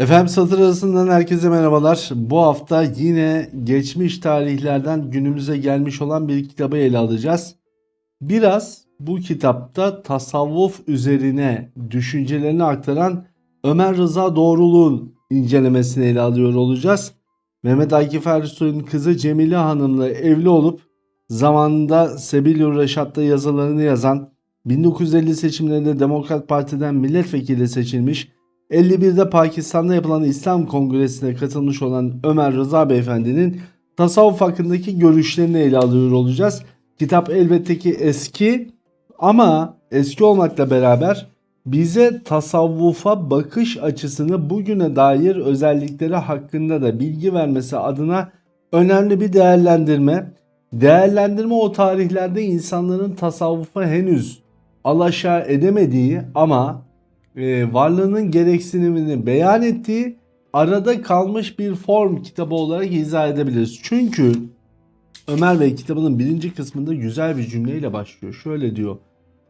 Efendim satır arasından herkese merhabalar. Bu hafta yine geçmiş tarihlerden günümüze gelmiş olan bir kitabı ele alacağız. Biraz bu kitapta tasavvuf üzerine düşüncelerini aktaran Ömer Rıza Doğruluğun incelemesini ele alıyor olacağız. Mehmet Akif Ersoy'un kızı Cemile Hanım'la evli olup zamanında Sebil Reşat'ta yazılarını yazan 1950 seçimlerinde Demokrat Parti'den milletvekili seçilmiş 51'de Pakistan'da yapılan İslam Kongresi'ne katılmış olan Ömer Rıza Beyefendi'nin tasavvuf hakkındaki görüşlerini ele alıyor olacağız. Kitap elbette ki eski ama eski olmakla beraber bize tasavvufa bakış açısını bugüne dair özellikleri hakkında da bilgi vermesi adına önemli bir değerlendirme. Değerlendirme o tarihlerde insanların tasavvufa henüz alaşağı edemediği ama e, varlığının gereksinimini beyan ettiği arada kalmış bir form kitabı olarak izah edebiliriz. Çünkü Ömer Bey kitabının birinci kısmında güzel bir cümleyle başlıyor. Şöyle diyor.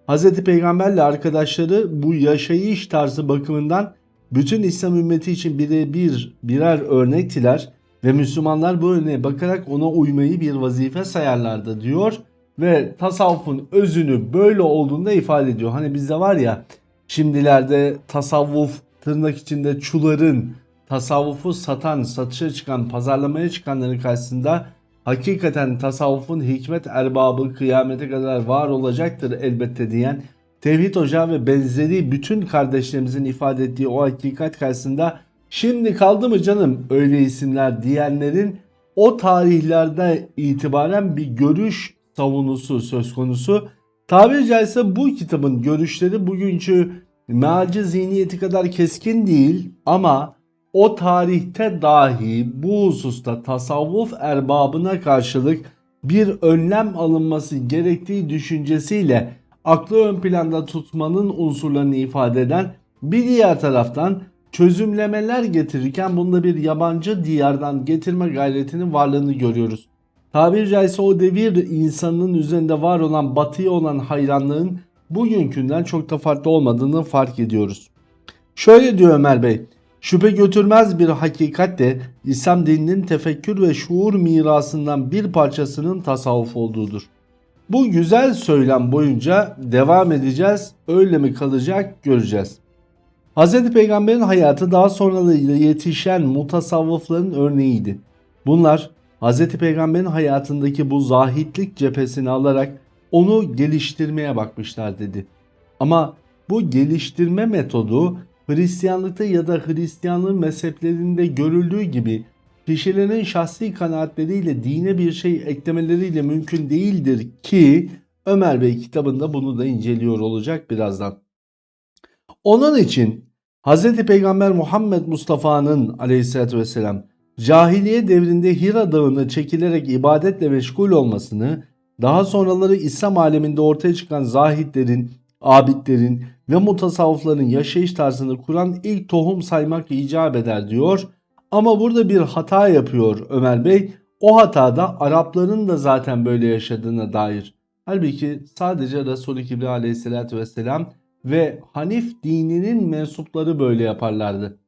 Hz. Peygamberle arkadaşları bu yaşayış tarzı bakımından bütün İslam ümmeti için birebir birer örnektiler ve Müslümanlar bu örneğe bakarak ona uymayı bir vazife sayarlardı diyor ve tasavvufun özünü böyle olduğunda ifade ediyor. Hani bizde var ya Şimdilerde tasavvuf tırnak içinde çuların tasavvufu satan, satışa çıkan, pazarlamaya çıkanların karşısında hakikaten tasavvufun hikmet erbabı kıyamete kadar var olacaktır elbette diyen Tevhid Hoca ve benzeri bütün kardeşlerimizin ifade ettiği o hakikat karşısında şimdi kaldı mı canım öyle isimler diyenlerin o tarihlerde itibaren bir görüş savunusu söz konusu. Tabiri caizse bu kitabın görüşleri bugünkü mealci zihniyeti kadar keskin değil ama o tarihte dahi bu hususta tasavvuf erbabına karşılık bir önlem alınması gerektiği düşüncesiyle aklı ön planda tutmanın unsurlarını ifade eden bir diğer taraftan çözümlemeler getirirken bunda bir yabancı diyardan getirme gayretinin varlığını görüyoruz. Tabiri caizse o devir insanının üzerinde var olan batıya olan hayranlığın bugünkünden çok da farklı olmadığını fark ediyoruz. Şöyle diyor Ömer Bey, şüphe götürmez bir hakikat de İslam dininin tefekkür ve şuur mirasından bir parçasının tasavvuf olduğudur. Bu güzel söylem boyunca devam edeceğiz, öyle mi kalacak göreceğiz. Hz. Peygamber'in hayatı daha sonra yetişen mutasavvıfların örneğiydi. Bunlar Hz. Peygamber'in hayatındaki bu zahitlik cephesini alarak onu geliştirmeye bakmışlar dedi. Ama bu geliştirme metodu Hristiyanlıkta ya da Hristiyanlığın mezheplerinde görüldüğü gibi kişilerin şahsi kanaatleriyle dine bir şey eklemeleriyle mümkün değildir ki Ömer Bey kitabında bunu da inceliyor olacak birazdan. Onun için Hz. Peygamber Muhammed Mustafa'nın aleyhissalatü vesselam cahiliye devrinde Hira dağına çekilerek ibadetle meşgul olmasını, daha sonraları İslam aleminde ortaya çıkan zahitlerin, abidlerin ve mutasavvıfların yaşayış tarzını kuran ilk tohum saymak icap eder diyor. Ama burada bir hata yapıyor Ömer Bey. O hatada Arapların da zaten böyle yaşadığına dair. Halbuki sadece Resulü Kibri aleyhissalatü vesselam ve Hanif dininin mensupları böyle yaparlardı.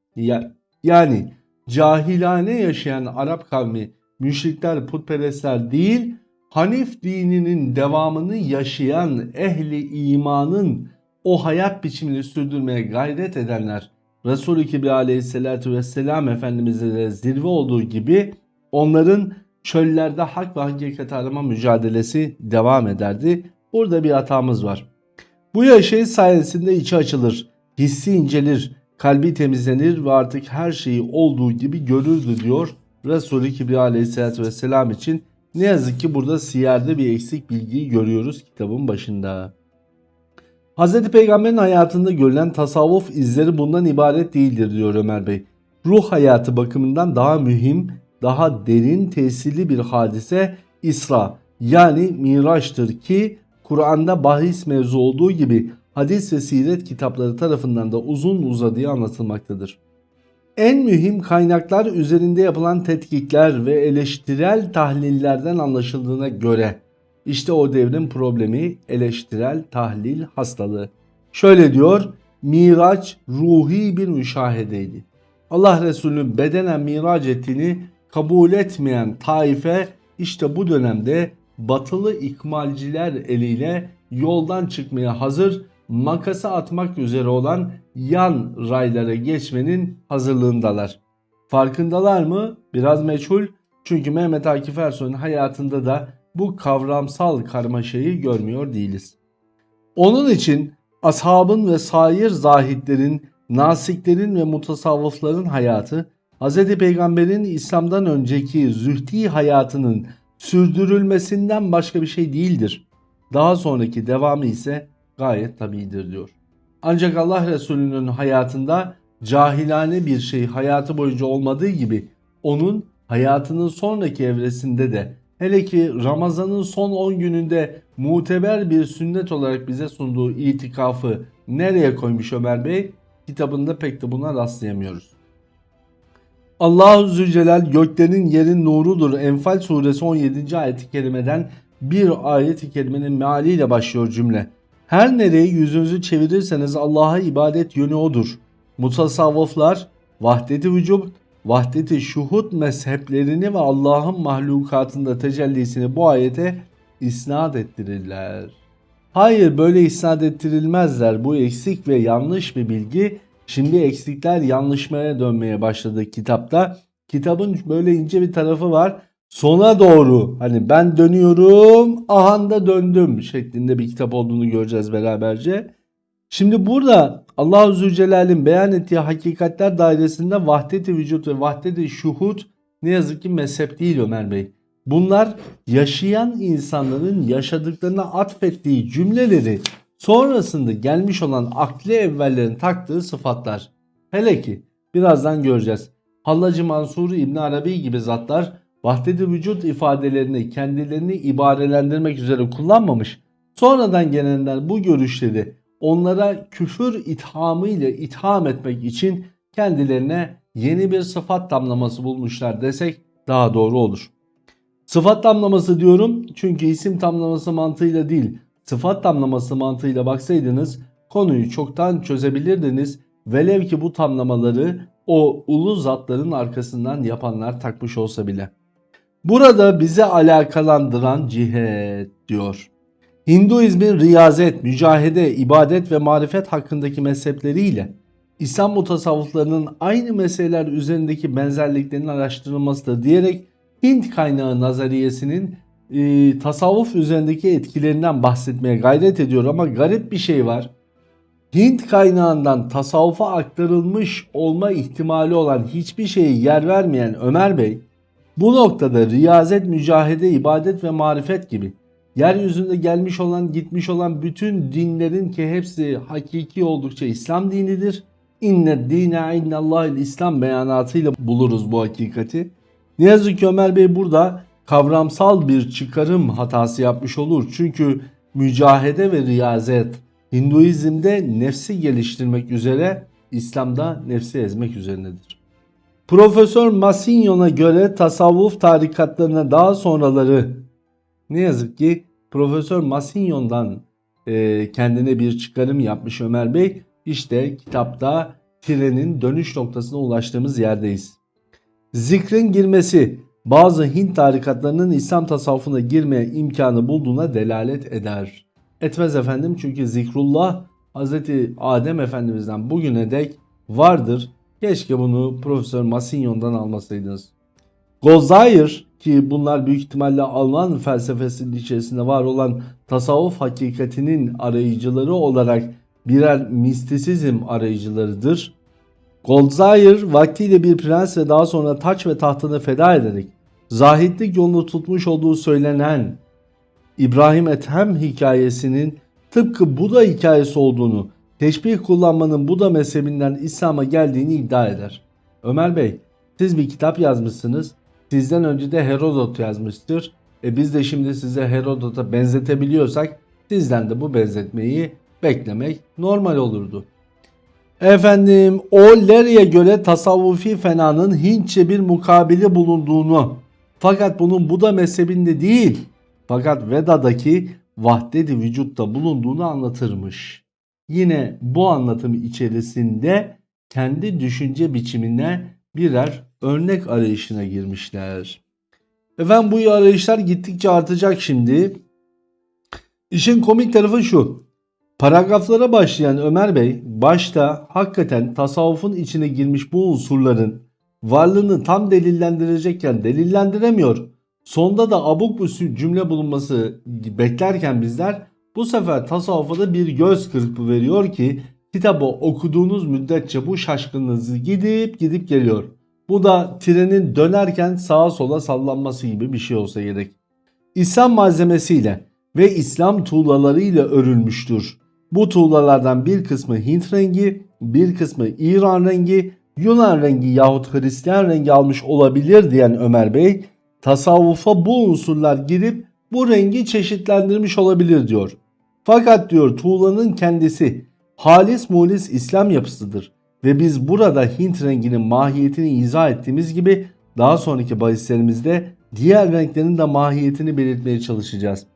Yani cahilane yaşayan Arap kavmi müşrikler, putperestler değil, Hanif dininin devamını yaşayan ehli imanın o hayat biçimini sürdürmeye gayret edenler Resulü Kibri aleyhissalatü vesselam Efendimiz'e de zirve olduğu gibi onların çöllerde hak ve hakikat arama mücadelesi devam ederdi. Burada bir hatamız var. Bu yaşayış sayesinde içi açılır, hissi incelir, kalbi temizlenir ve artık her şeyi olduğu gibi görürdü diyor Resulü Kibri aleyhissalatü vesselam için. Ne yazık ki burada siyerde bir eksik bilgiyi görüyoruz kitabın başında. Hz. Peygamber'in hayatında görülen tasavvuf izleri bundan ibaret değildir diyor Ömer Bey. Ruh hayatı bakımından daha mühim, daha derin tesirli bir hadise İsra yani Miraç'tır ki Kur'an'da bahis mevzu olduğu gibi hadis ve siret kitapları tarafından da uzun uzadıya anlatılmaktadır. En mühim kaynaklar üzerinde yapılan tetkikler ve eleştirel tahlillerden anlaşıldığına göre işte o devrin problemi eleştirel tahlil hastalığı. Şöyle diyor, Miraç ruhi bir müşahedeydi. Allah Resulü'nün bedenen miraç ettiğini kabul etmeyen taife işte bu dönemde batılı ikmalciler eliyle yoldan çıkmaya hazır makası atmak üzere olan yan raylara geçmenin hazırlığındalar. Farkındalar mı? Biraz meçhul. Çünkü Mehmet Akif Ersoy'un hayatında da bu kavramsal karmaşayı görmüyor değiliz. Onun için ashabın ve sair zahitlerin, nasiklerin ve mutasavvıfların hayatı Hz. Peygamber'in İslam'dan önceki zühdi hayatının sürdürülmesinden başka bir şey değildir. Daha sonraki devamı ise gayet tabidir diyor. Ancak Allah Resulü'nün hayatında cahilane bir şey hayatı boyunca olmadığı gibi onun hayatının sonraki evresinde de hele ki Ramazan'ın son 10 gününde muteber bir sünnet olarak bize sunduğu itikafı nereye koymuş Ömer Bey? Kitabında pek de buna rastlayamıyoruz. Allahu Zülcelal göklerin yerin nurudur. Enfal suresi 17. ayeti kerimeden bir ayet-i kerimenin mealiyle başlıyor cümle. Her nereye yüzünüzü çevirirseniz Allah'a ibadet yönü odur. Mutasavvıflar vahdeti vücub, vahdeti şuhud mezheplerini ve Allah'ın mahlukatında tecellisini bu ayete isnat ettirirler. Hayır böyle isnat ettirilmezler. Bu eksik ve yanlış bir bilgi. Şimdi eksikler yanlışmaya dönmeye başladı kitapta. Kitabın böyle ince bir tarafı var. Sona doğru hani ben dönüyorum ahanda döndüm şeklinde bir kitap olduğunu göreceğiz beraberce. Şimdi burada Allah-u Zülcelal'in beyan ettiği hakikatler dairesinde vahdet-i vücut ve vahdet-i şuhud ne yazık ki mezhep değil Ömer Bey. Bunlar yaşayan insanların yaşadıklarına atfettiği cümleleri sonrasında gelmiş olan akli evvellerin taktığı sıfatlar. Hele ki birazdan göreceğiz. Hallacı Mansur İbn Arabi gibi zatlar vahdet-i vücut ifadelerini kendilerini ibarelendirmek üzere kullanmamış. Sonradan gelenler bu görüşleri onlara küfür ithamı ile itham etmek için kendilerine yeni bir sıfat damlaması bulmuşlar desek daha doğru olur. Sıfat damlaması diyorum çünkü isim tamlaması mantığıyla değil sıfat tamlaması mantığıyla baksaydınız konuyu çoktan çözebilirdiniz. Velev ki bu tamlamaları o ulu zatların arkasından yapanlar takmış olsa bile. Burada bize alakalandıran cihet diyor. Hinduizmin riyazet, mücahede, ibadet ve marifet hakkındaki mezhepleriyle İslam mutasavvıflarının aynı meseleler üzerindeki benzerliklerinin araştırılmasıdır diyerek Hint kaynağı nazariyesinin e, tasavvuf üzerindeki etkilerinden bahsetmeye gayret ediyor ama garip bir şey var. Hint kaynağından tasavvufa aktarılmış olma ihtimali olan hiçbir şeye yer vermeyen Ömer Bey bu noktada riyazet, mücahede, ibadet ve marifet gibi yeryüzünde gelmiş olan gitmiş olan bütün dinlerin ki hepsi hakiki oldukça İslam dinidir. İnne dine innallahil İslam beyanatıyla buluruz bu hakikati. Ne yazık ki Ömer Bey burada kavramsal bir çıkarım hatası yapmış olur. Çünkü mücahede ve riyazet Hinduizm'de nefsi geliştirmek üzere, İslam'da nefsi ezmek üzerinedir. Profesör Massignon'a göre tasavvuf tarikatlarına daha sonraları ne yazık ki Profesör Massignon'dan e, kendine bir çıkarım yapmış Ömer Bey. İşte kitapta trenin dönüş noktasına ulaştığımız yerdeyiz. Zikrin girmesi bazı Hint tarikatlarının İslam tasavvufuna girmeye imkanı bulduğuna delalet eder. Etmez efendim çünkü zikrullah Hz. Adem Efendimiz'den bugüne dek vardır. Keşke bunu Profesör Massignon'dan almasaydınız. Gozair ki bunlar büyük ihtimalle Alman felsefesinin içerisinde var olan tasavvuf hakikatinin arayıcıları olarak birer mistisizm arayıcılarıdır. Goldzayer vaktiyle bir prens ve daha sonra taç ve tahtını feda ederek zahitlik yolunu tutmuş olduğu söylenen İbrahim Ethem hikayesinin tıpkı Buda hikayesi olduğunu, teşbih kullanmanın Buda mezhebinden İslam'a geldiğini iddia eder. Ömer Bey, siz bir kitap yazmışsınız. Sizden önce de Herodot yazmıştır. E biz de şimdi size Herodot'a benzetebiliyorsak sizden de bu benzetmeyi beklemek normal olurdu. Efendim o Lery'e göre tasavvufi fenanın Hintçe bir mukabili bulunduğunu fakat bunun Buda mezhebinde değil fakat Veda'daki vahdedi vücutta bulunduğunu anlatırmış. Yine bu anlatım içerisinde kendi düşünce biçimine birer örnek arayışına girmişler. Efendim bu arayışlar gittikçe artacak şimdi. İşin komik tarafı şu. Paragraflara başlayan Ömer Bey başta hakikaten tasavvufun içine girmiş bu unsurların varlığını tam delillendirecekken delillendiremiyor. Sonda da abuk bu cümle bulunması beklerken bizler bu sefer tasavvufa bir göz kırpı veriyor ki kitabı okuduğunuz müddetçe bu şaşkınlığınız gidip gidip geliyor. Bu da trenin dönerken sağa sola sallanması gibi bir şey olsa gerek. İslam malzemesiyle ve İslam tuğlalarıyla örülmüştür. Bu tuğlalardan bir kısmı Hint rengi, bir kısmı İran rengi, Yunan rengi yahut Hristiyan rengi almış olabilir diyen Ömer Bey, tasavvufa bu unsurlar girip bu rengi çeşitlendirmiş olabilir diyor. Fakat diyor tuğlanın kendisi halis mulis İslam yapısıdır ve biz burada Hint renginin mahiyetini izah ettiğimiz gibi daha sonraki bahislerimizde diğer renklerin de mahiyetini belirtmeye çalışacağız.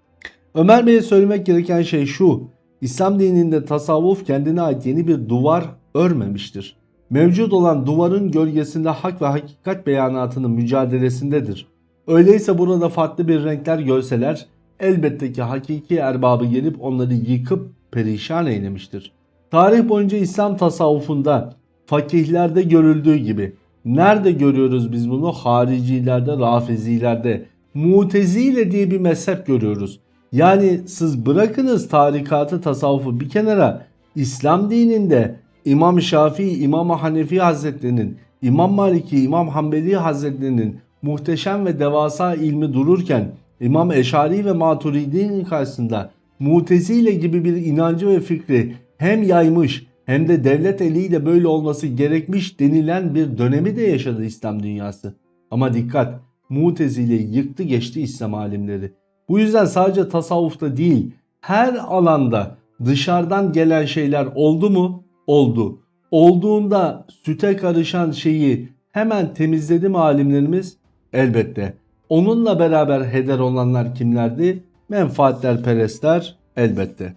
Ömer Bey'e söylemek gereken şey şu. İslam dininde tasavvuf kendine ait yeni bir duvar örmemiştir. Mevcut olan duvarın gölgesinde hak ve hakikat beyanatının mücadelesindedir. Öyleyse burada farklı bir renkler görseler elbette ki hakiki erbabı gelip onları yıkıp perişan eylemiştir. Tarih boyunca İslam tasavvufunda fakihlerde görüldüğü gibi nerede görüyoruz biz bunu? Haricilerde, rafizilerde, mutezile diye bir mezhep görüyoruz. Yani siz bırakınız tarikatı tasavvufu bir kenara İslam dininde İmam Şafii, İmam Hanefi Hazretlerinin, İmam Maliki, İmam Hanbeli Hazretlerinin muhteşem ve devasa ilmi dururken İmam Eşari ve Maturidi'nin karşısında Mutezile gibi bir inancı ve fikri hem yaymış hem de devlet eliyle böyle olması gerekmiş denilen bir dönemi de yaşadı İslam dünyası. Ama dikkat Mutezile'yi yıktı geçti İslam alimleri. Bu yüzden sadece tasavvufta değil her alanda dışarıdan gelen şeyler oldu mu? Oldu. Olduğunda süte karışan şeyi hemen temizledi mi alimlerimiz? Elbette. Onunla beraber heder olanlar kimlerdi? Menfaatler perestler elbette.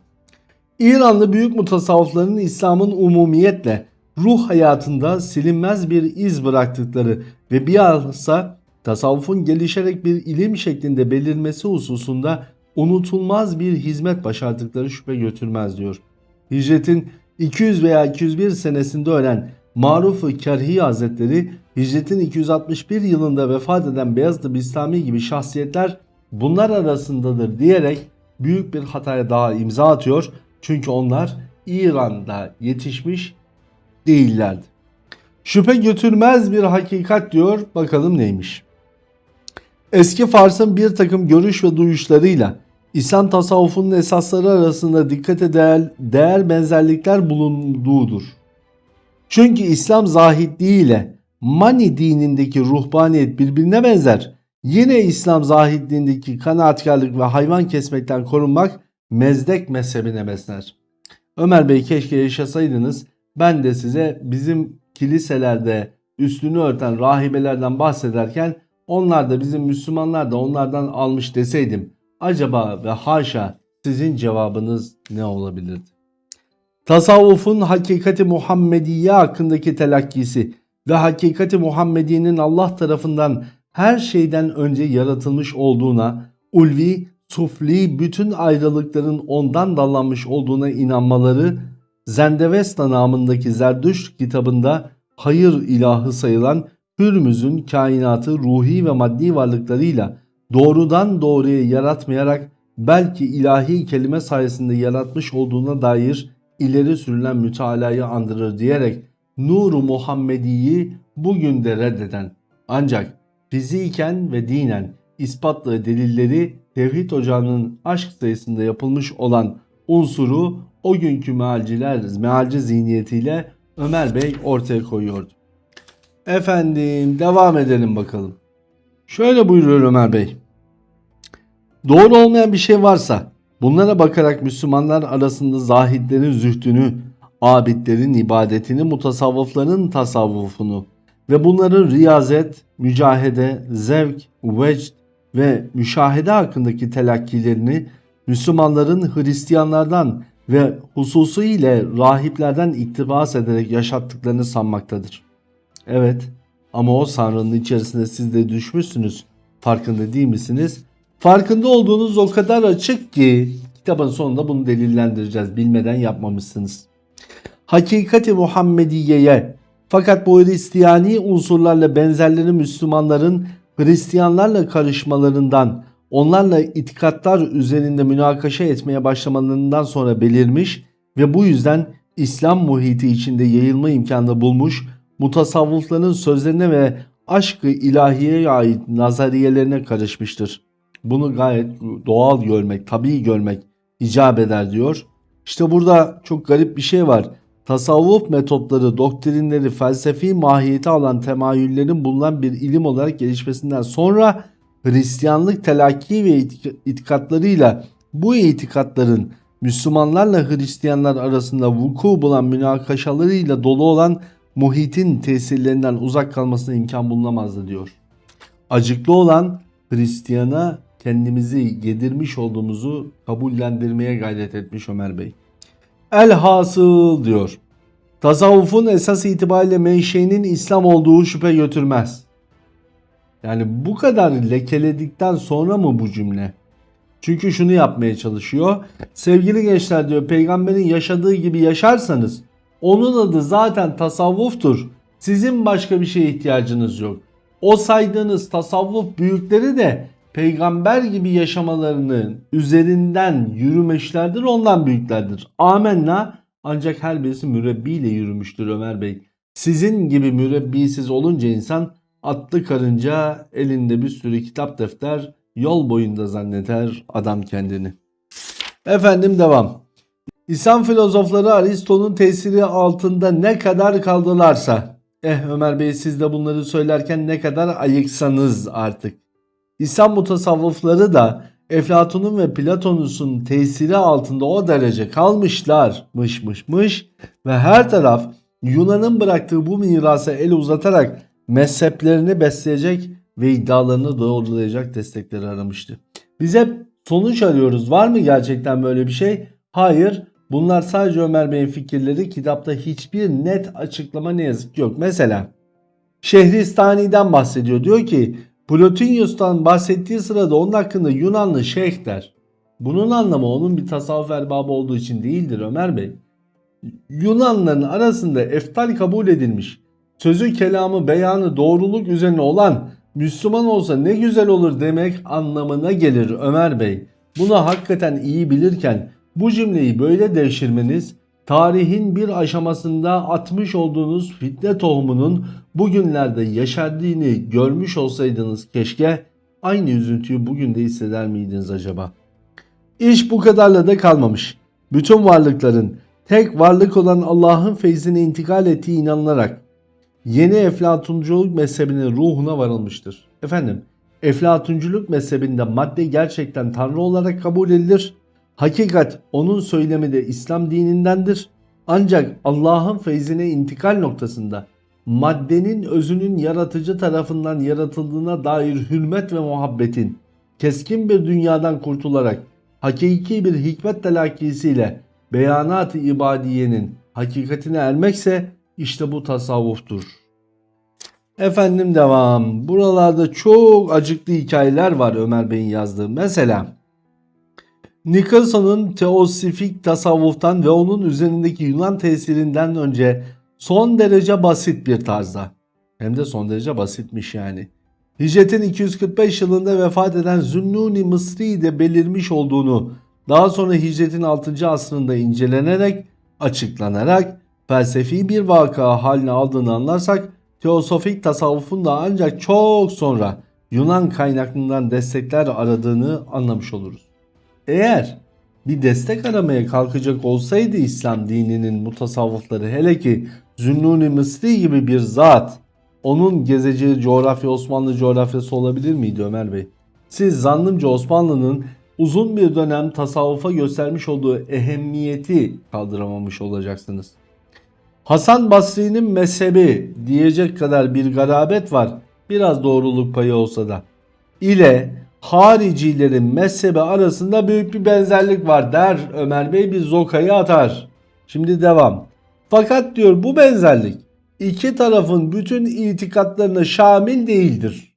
İranlı büyük mutasavvıfların İslam'ın umumiyetle ruh hayatında silinmez bir iz bıraktıkları ve bilhassa tasavvufun gelişerek bir ilim şeklinde belirmesi hususunda unutulmaz bir hizmet başardıkları şüphe götürmez diyor. Hicretin 200 veya 201 senesinde ölen Maruf-ı Kerhi Hazretleri hicretin 261 yılında vefat eden Beyazıt Bistami gibi şahsiyetler bunlar arasındadır diyerek büyük bir hataya daha imza atıyor. Çünkü onlar İran'da yetişmiş değillerdi. Şüphe götürmez bir hakikat diyor. Bakalım neymiş. Eski Fars'ın bir takım görüş ve duyuşlarıyla İslam tasavvufunun esasları arasında dikkate değer, değer benzerlikler bulunduğudur. Çünkü İslam zahidliği ile Mani dinindeki ruhbaniyet birbirine benzer. Yine İslam zahidliğindeki kanaatkarlık ve hayvan kesmekten korunmak mezdek mezhebine besler. Ömer Bey keşke yaşasaydınız ben de size bizim kiliselerde üstünü örten rahibelerden bahsederken onlar da bizim Müslümanlar da onlardan almış deseydim acaba ve haşa sizin cevabınız ne olabilirdi? Tasavvufun hakikati Muhammediye hakkındaki telakkisi ve hakikati Muhammediye'nin Allah tarafından her şeyden önce yaratılmış olduğuna, ulvi, sufli bütün ayrılıkların ondan dallanmış olduğuna inanmaları Zendevesta namındaki Zerdüşt kitabında hayır ilahı sayılan Hürmüz'ün kainatı ruhi ve maddi varlıklarıyla doğrudan doğruya yaratmayarak belki ilahi kelime sayesinde yaratmış olduğuna dair ileri sürülen mütalayı andırır diyerek Nuru Muhammedi'yi bugün de reddeden ancak fiziken ve dinen ispatlı delilleri tevhid ocağının aşk sayısında yapılmış olan unsuru o günkü mealciler, mealci zihniyetiyle Ömer Bey ortaya koyuyordu. Efendim devam edelim bakalım. Şöyle buyuruyor Ömer Bey. Doğru olmayan bir şey varsa bunlara bakarak Müslümanlar arasında zahidlerin zühdünü, abidlerin ibadetini, mutasavvıfların tasavvufunu ve bunların riyazet, mücahede, zevk, vecd ve müşahede hakkındaki telakkilerini Müslümanların Hristiyanlardan ve hususu ile rahiplerden iktibas ederek yaşattıklarını sanmaktadır. Evet ama o sanrının içerisinde siz de düşmüşsünüz. Farkında değil misiniz? Farkında olduğunuz o kadar açık ki kitabın sonunda bunu delillendireceğiz. Bilmeden yapmamışsınız. Hakikati Muhammediye'ye fakat bu Hristiyani unsurlarla benzerleri Müslümanların Hristiyanlarla karışmalarından, onlarla itikatlar üzerinde münakaşa etmeye başlamalarından sonra belirmiş ve bu yüzden İslam muhiti içinde yayılma imkanı bulmuş, mutasavvıfların sözlerine ve aşkı ilahiyeye ait nazariyelerine karışmıştır. Bunu gayet doğal görmek, tabii görmek icap eder diyor. İşte burada çok garip bir şey var. Tasavvuf metotları, doktrinleri, felsefi mahiyeti alan temayüllerin bulunan bir ilim olarak gelişmesinden sonra Hristiyanlık telakki ve itik- itikatlarıyla bu itikatların Müslümanlarla Hristiyanlar arasında vuku bulan münakaşalarıyla dolu olan muhitin tesirlerinden uzak kalmasına imkan bulunamazdı diyor. Acıklı olan Hristiyana kendimizi yedirmiş olduğumuzu kabullendirmeye gayret etmiş Ömer Bey. Elhasıl diyor. Tasavvufun esas itibariyle menşeinin İslam olduğu şüphe götürmez. Yani bu kadar lekeledikten sonra mı bu cümle? Çünkü şunu yapmaya çalışıyor. Sevgili gençler diyor peygamberin yaşadığı gibi yaşarsanız onun adı zaten tasavvuftur. Sizin başka bir şeye ihtiyacınız yok. O saydığınız tasavvuf büyükleri de peygamber gibi yaşamalarının üzerinden yürümeşlerdir ondan büyüklerdir. Amenna ancak her birisi mürebbiyle yürümüştür Ömer Bey. Sizin gibi mürebbisiz olunca insan atlı karınca elinde bir sürü kitap defter yol boyunda zanneder adam kendini. Efendim devam. İslam filozofları Aristo'nun tesiri altında ne kadar kaldılarsa eh Ömer Bey siz de bunları söylerken ne kadar ayıksanız artık. İslam mutasavvıfları da Eflatun'un ve Platonus'un tesiri altında o derece kalmışlar mış mış mış ve her taraf Yunan'ın bıraktığı bu mirasa el uzatarak mezheplerini besleyecek ve iddialarını doğrulayacak destekleri aramıştı. Biz hep sonuç arıyoruz. Var mı gerçekten böyle bir şey? Hayır. Bunlar sadece Ömer Bey'in fikirleri. Kitapta hiçbir net açıklama ne yazık ki yok. Mesela Şehristani'den bahsediyor. Diyor ki Plotinus'tan bahsettiği sırada onun hakkında Yunanlı şeyh der. Bunun anlamı onun bir tasavvuf erbabı olduğu için değildir Ömer Bey. Yunanlıların arasında eftal kabul edilmiş, sözü kelamı beyanı doğruluk üzerine olan Müslüman olsa ne güzel olur demek anlamına gelir Ömer Bey. Bunu hakikaten iyi bilirken bu cümleyi böyle devşirmeniz tarihin bir aşamasında atmış olduğunuz fitne tohumunun bugünlerde yeşerdiğini görmüş olsaydınız keşke aynı üzüntüyü bugün de hisseder miydiniz acaba? İş bu kadarla da kalmamış. Bütün varlıkların tek varlık olan Allah'ın feyzine intikal ettiği inanılarak yeni Eflatunculuk mezhebinin ruhuna varılmıştır. Efendim, Eflatunculuk mezhebinde madde gerçekten Tanrı olarak kabul edilir. Hakikat onun söylemi de İslam dinindendir. Ancak Allah'ın feyzine intikal noktasında maddenin özünün yaratıcı tarafından yaratıldığına dair hürmet ve muhabbetin keskin bir dünyadan kurtularak hakiki bir hikmet telakkisiyle beyanat-ı ibadiyenin hakikatine ermekse işte bu tasavvuftur. Efendim devam. Buralarda çok acıklı hikayeler var Ömer Bey'in yazdığı. Mesela Nicholson'un teosifik tasavvuftan ve onun üzerindeki Yunan tesirinden önce son derece basit bir tarzda. Hem de son derece basitmiş yani. Hicretin 245 yılında vefat eden Zünnuni Mısri de belirmiş olduğunu daha sonra hicretin 6. asrında incelenerek, açıklanarak felsefi bir vaka haline aldığını anlarsak teosofik tasavvufun da ancak çok sonra Yunan kaynaklarından destekler aradığını anlamış oluruz. Eğer bir destek aramaya kalkacak olsaydı İslam dininin mutasavvıfları hele ki Zünnuni Mısri gibi bir zat onun gezeceği coğrafya Osmanlı coğrafyası olabilir miydi Ömer Bey? Siz zannımca Osmanlı'nın uzun bir dönem tasavvufa göstermiş olduğu ehemmiyeti kaldıramamış olacaksınız. Hasan Basri'nin mezhebi diyecek kadar bir garabet var. Biraz doğruluk payı olsa da. İle haricilerin mezhebi arasında büyük bir benzerlik var der Ömer Bey bir zokayı atar. Şimdi devam. Fakat diyor bu benzerlik iki tarafın bütün itikatlarına şamil değildir.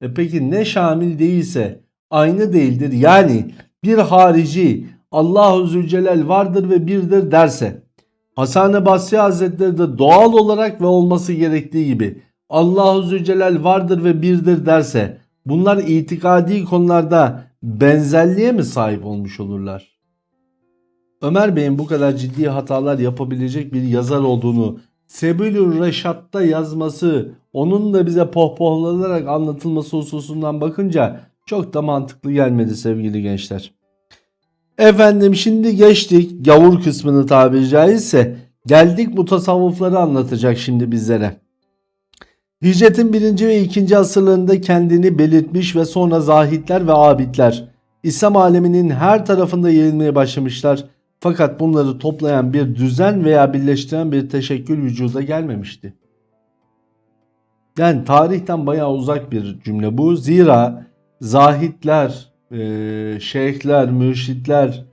E peki ne şamil değilse aynı değildir. Yani bir harici Allahu Zülcelal vardır ve birdir derse Hasan-ı Basri Hazretleri de doğal olarak ve olması gerektiği gibi Allahu Zülcelal vardır ve birdir derse bunlar itikadi konularda benzerliğe mi sahip olmuş olurlar? Ömer Bey'in bu kadar ciddi hatalar yapabilecek bir yazar olduğunu Sebilül Reşat'ta yazması, onun da bize pohpohlanarak anlatılması hususundan bakınca çok da mantıklı gelmedi sevgili gençler. Efendim şimdi geçtik gavur kısmını tabiri caizse geldik bu tasavvufları anlatacak şimdi bizlere. Hicretin 1. ve 2. asırlarında kendini belirtmiş ve sonra zahitler ve abidler İslam aleminin her tarafında yayılmaya başlamışlar. Fakat bunları toplayan bir düzen veya birleştiren bir teşekkül vücuda gelmemişti. Yani tarihten bayağı uzak bir cümle bu. Zira zahitler, e, şeyhler, mürşitler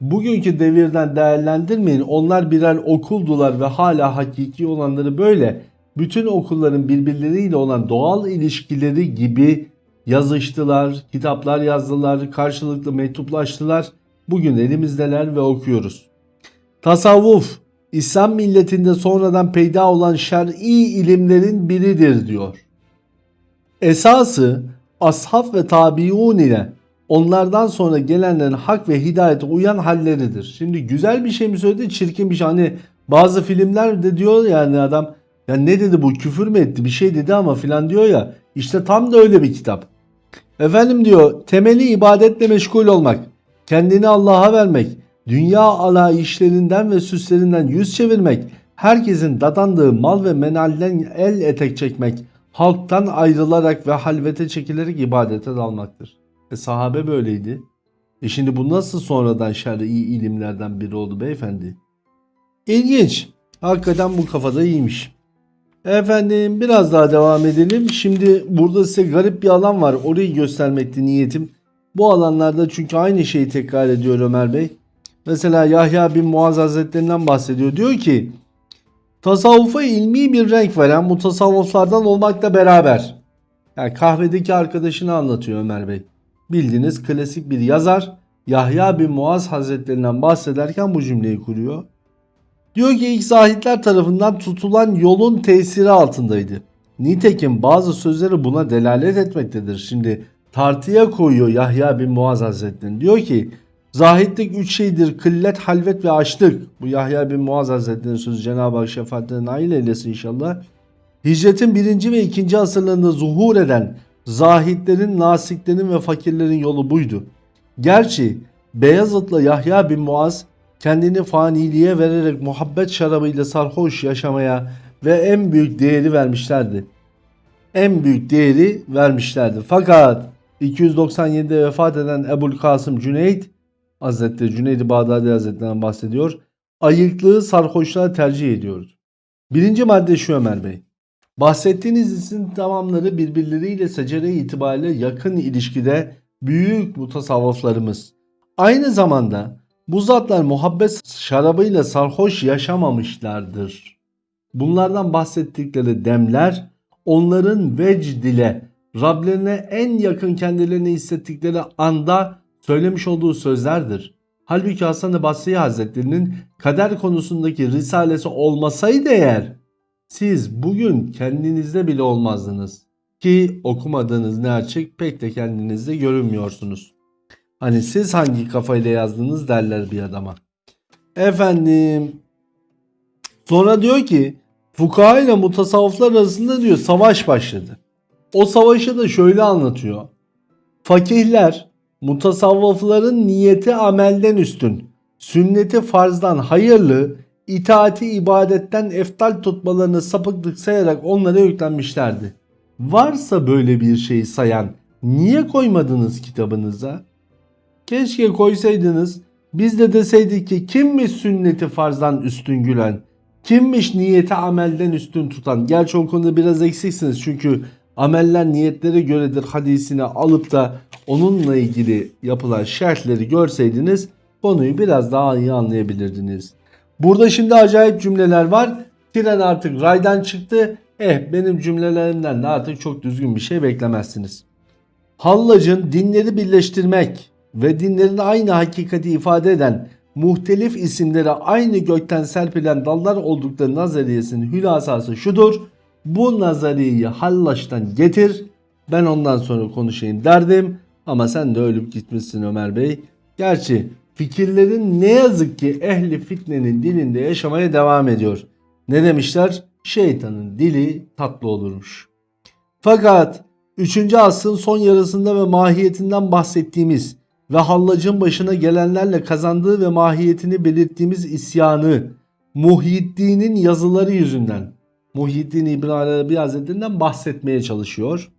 bugünkü devirden değerlendirmeyin. Onlar birer okuldular ve hala hakiki olanları böyle bütün okulların birbirleriyle olan doğal ilişkileri gibi yazıştılar, kitaplar yazdılar, karşılıklı mektuplaştılar. Bugün elimizdeler ve okuyoruz. Tasavvuf, İslam milletinde sonradan peyda olan şer'i ilimlerin biridir diyor. Esası ashab ve tabiun ile onlardan sonra gelenlerin hak ve hidayete uyan halleridir. Şimdi güzel bir şey mi söyledi, çirkin bir şey. Hani bazı filmlerde diyor yani adam ya ne dedi bu küfür mü etti bir şey dedi ama filan diyor ya. İşte tam da öyle bir kitap. Efendim diyor temeli ibadetle meşgul olmak. Kendini Allah'a vermek. Dünya ala işlerinden ve süslerinden yüz çevirmek. Herkesin dadandığı mal ve menalden el etek çekmek. Halktan ayrılarak ve halvete çekilerek ibadete dalmaktır. E sahabe böyleydi. E şimdi bu nasıl sonradan şer'i ilimlerden biri oldu beyefendi? İlginç. Hakikaten bu kafada iyiymiş. Efendim biraz daha devam edelim. Şimdi burada size garip bir alan var. Orayı göstermekti niyetim. Bu alanlarda çünkü aynı şeyi tekrar ediyor Ömer Bey. Mesela Yahya bin Muaz Hazretlerinden bahsediyor. Diyor ki tasavvufa ilmi bir renk veren mutasavvıflardan olmakla beraber. Yani kahvedeki arkadaşını anlatıyor Ömer Bey. Bildiğiniz klasik bir yazar Yahya bin Muaz Hazretlerinden bahsederken bu cümleyi kuruyor. Diyor ki ilk zahitler tarafından tutulan yolun tesiri altındaydı. Nitekim bazı sözleri buna delalet etmektedir. Şimdi tartıya koyuyor Yahya bin Muaz Hazretleri. Diyor ki zahitlik üç şeydir kıllet, halvet ve açlık. Bu Yahya bin Muaz Hazretleri'nin sözü Cenab-ı Hak şefaatine nail eylesin inşallah. Hicretin birinci ve ikinci asırlarında zuhur eden zahitlerin, nasiklerin ve fakirlerin yolu buydu. Gerçi Beyazıt'la Yahya bin Muaz kendini faniliğe vererek muhabbet şarabıyla sarhoş yaşamaya ve en büyük değeri vermişlerdi. En büyük değeri vermişlerdi. Fakat 297'de vefat eden Ebul Kasım Cüneyt Hazretleri Cüneyd-i Bağdadi Hazretlerinden bahsediyor. Ayıklığı sarhoşluğa tercih ediyordu. Birinci madde şu Ömer Bey. Bahsettiğiniz isim tamamları birbirleriyle secere itibariyle yakın ilişkide büyük mutasavvıflarımız. Aynı zamanda bu zatlar muhabbet şarabıyla sarhoş yaşamamışlardır. Bunlardan bahsettikleri demler onların vecd ile Rablerine en yakın kendilerini hissettikleri anda söylemiş olduğu sözlerdir. Halbuki Hasan-ı Basri Hazretleri'nin kader konusundaki risalesi olmasaydı eğer siz bugün kendinizde bile olmazdınız. Ki okumadığınız ne açık pek de kendinizde görünmüyorsunuz. Hani siz hangi kafayla yazdınız derler bir adama. Efendim sonra diyor ki fukaha ile mutasavvıflar arasında diyor savaş başladı. O savaşı da şöyle anlatıyor. Fakihler mutasavvıfların niyeti amelden üstün, sünneti farzdan hayırlı, itaati ibadetten eftal tutmalarını sapıklık sayarak onlara yüklenmişlerdi. Varsa böyle bir şeyi sayan niye koymadınız kitabınıza? Keşke koysaydınız. Biz de deseydik ki kimmiş sünneti farzdan üstün gülen? Kimmiş niyeti amelden üstün tutan? Gerçi o konuda biraz eksiksiniz çünkü ameller niyetlere göredir hadisini alıp da onunla ilgili yapılan şerhleri görseydiniz konuyu biraz daha iyi anlayabilirdiniz. Burada şimdi acayip cümleler var. Tren artık raydan çıktı. Eh benim cümlelerimden de artık çok düzgün bir şey beklemezsiniz. Hallac'ın dinleri birleştirmek ve dinlerin aynı hakikati ifade eden muhtelif isimlere aynı gökten serpilen dallar oldukları nazariyesinin hülasası şudur. Bu nazariyeyi Hallaç'tan getir. Ben ondan sonra konuşayım derdim. Ama sen de ölüp gitmişsin Ömer Bey. Gerçi fikirlerin ne yazık ki ehli fitnenin dilinde yaşamaya devam ediyor. Ne demişler? Şeytanın dili tatlı olurmuş. Fakat 3. asrın son yarısında ve mahiyetinden bahsettiğimiz ve Hallac'ın başına gelenlerle kazandığı ve mahiyetini belirttiğimiz isyanı Muhyiddin'in yazıları yüzünden Muhyiddin İbn Arabi Hazretlerinden bahsetmeye çalışıyor.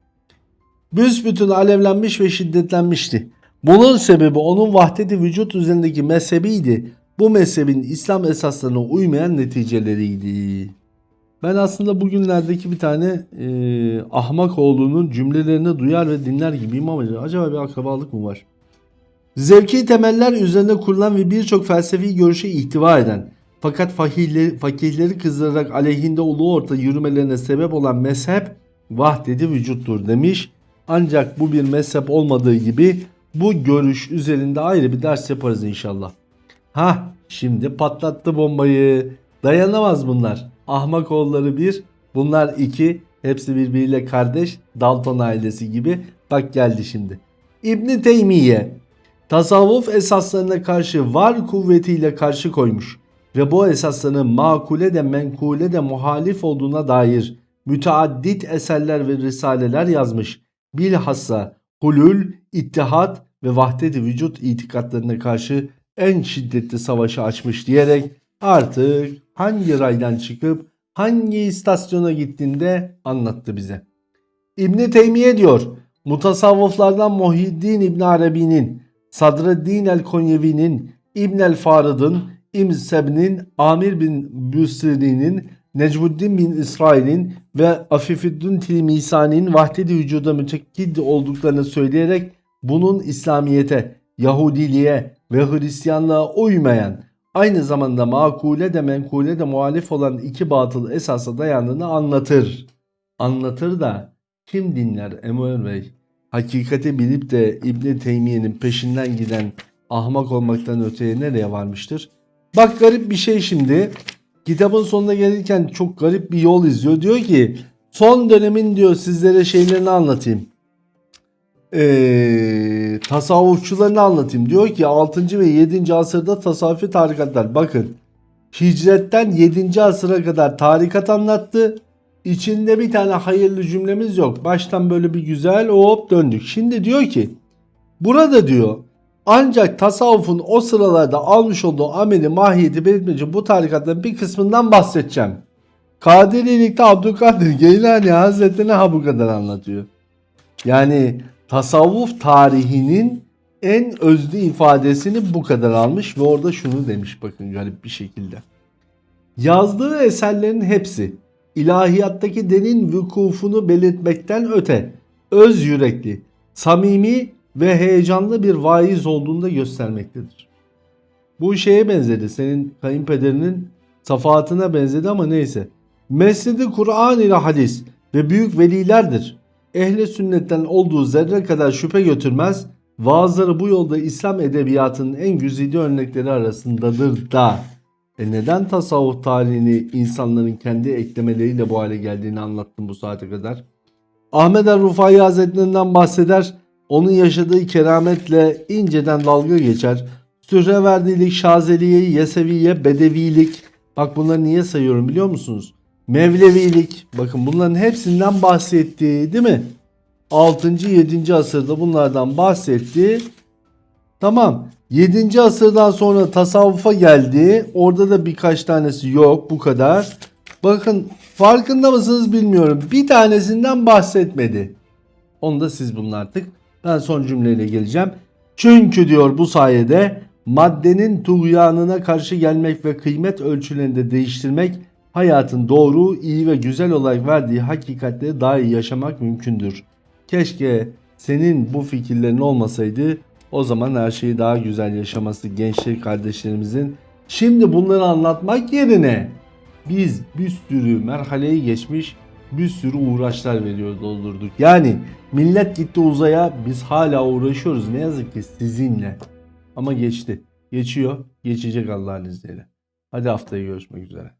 Büsbütün alevlenmiş ve şiddetlenmişti. Bunun sebebi onun vahdeti vücut üzerindeki mezhebiydi. Bu mezhebin İslam esaslarına uymayan neticeleriydi. Ben aslında bugünlerdeki bir tane e, ahmak oğlunun cümlelerini duyar ve dinler gibiyim ama acaba bir akrabalık mı var? Zevki temeller üzerine kurulan ve birçok felsefi görüşü ihtiva eden fakat fakihleri, fakihleri kızdırarak aleyhinde ulu orta yürümelerine sebep olan mezhep vahdeti vücuttur demiş. Ancak bu bir mezhep olmadığı gibi bu görüş üzerinde ayrı bir ders yaparız inşallah. Ha şimdi patlattı bombayı. Dayanamaz bunlar. Ahmak oğulları bir, bunlar iki. Hepsi birbiriyle kardeş. Dalton ailesi gibi. Bak geldi şimdi. İbni Teymiye tasavvuf esaslarına karşı var kuvvetiyle karşı koymuş ve bu esasların makule de menkule de muhalif olduğuna dair müteaddit eserler ve risaleler yazmış. Bilhassa hulul, ittihat ve vahdet-i vücut itikatlarına karşı en şiddetli savaşı açmış diyerek artık hangi raydan çıkıp hangi istasyona gittiğinde anlattı bize. İbni Teymiye diyor mutasavvıflardan Muhyiddin İbn Arabi'nin, Sadreddin el-Konyevi'nin, İbn el-Farid'in, İbn Seb'nin, Amir bin Büsri'nin, Necmuddin bin İsrail'in ve Afifüddin Tilmisani'nin vahdet-i vücuda mütekkid olduklarını söyleyerek bunun İslamiyete, Yahudiliğe ve Hristiyanlığa uymayan aynı zamanda makule de menkule de muhalif olan iki batıl esasa dayandığını anlatır. Anlatır da kim dinler Emuel Bey? Hakikati bilip de İbni Teymiye'nin peşinden giden ahmak olmaktan öteye nereye varmıştır? Bak garip bir şey şimdi. Kitabın sonuna gelirken çok garip bir yol izliyor. Diyor ki son dönemin diyor sizlere şeylerini anlatayım. Ee, tasavvufçularını anlatayım. Diyor ki 6. ve 7. asırda tasavvufi tarikatlar. Bakın hicretten 7. asıra kadar tarikat anlattı. İçinde bir tane hayırlı cümlemiz yok. Baştan böyle bir güzel hop döndük. Şimdi diyor ki burada diyor ancak tasavvufun o sıralarda almış olduğu ameli mahiyeti belirtmeci bu tarikatların bir kısmından bahsedeceğim. Kadirilikte Abdülkadir Geylani Hazretleri ha bu kadar anlatıyor. Yani tasavvuf tarihinin en özlü ifadesini bu kadar almış ve orada şunu demiş bakın garip bir şekilde. Yazdığı eserlerin hepsi ilahiyattaki derin vükufunu belirtmekten öte öz yürekli, samimi ve heyecanlı bir vaiz olduğunda göstermektedir. Bu şeye benzedi. Senin kayınpederinin safahatına benzedi ama neyse. Mescidi Kur'an ile hadis ve büyük velilerdir. Ehli sünnetten olduğu zerre kadar şüphe götürmez. Vaazları bu yolda İslam edebiyatının en güzide örnekleri arasındadır da. E neden tasavvuf tarihini insanların kendi eklemeleriyle bu hale geldiğini anlattım bu saate kadar. Ahmet el-Rufai Hazretlerinden bahseder onun yaşadığı kerametle inceden dalga geçer. Sühreverdilik, Şazeliye, Yeseviye, Bedevilik. Bak bunları niye sayıyorum biliyor musunuz? Mevlevilik. Bakın bunların hepsinden bahsetti değil mi? 6. 7. asırda bunlardan bahsetti. Tamam. 7. asırdan sonra tasavvufa geldi. Orada da birkaç tanesi yok bu kadar. Bakın farkında mısınız bilmiyorum. Bir tanesinden bahsetmedi. Onu da siz bulun artık. Ben son cümleyle geleceğim. Çünkü diyor bu sayede maddenin tuğyanına karşı gelmek ve kıymet ölçülerinde değiştirmek Hayatın doğru, iyi ve güzel olarak verdiği hakikatleri daha iyi yaşamak mümkündür. Keşke senin bu fikirlerin olmasaydı o zaman her şeyi daha güzel yaşaması gençlik kardeşlerimizin. Şimdi bunları anlatmak yerine biz bir sürü merhaleyi geçmiş bir sürü uğraşlar veriyor doldurduk. Yani millet gitti uzaya biz hala uğraşıyoruz ne yazık ki sizinle. Ama geçti. Geçiyor. Geçecek Allah'ın izniyle. Hadi haftaya görüşmek üzere.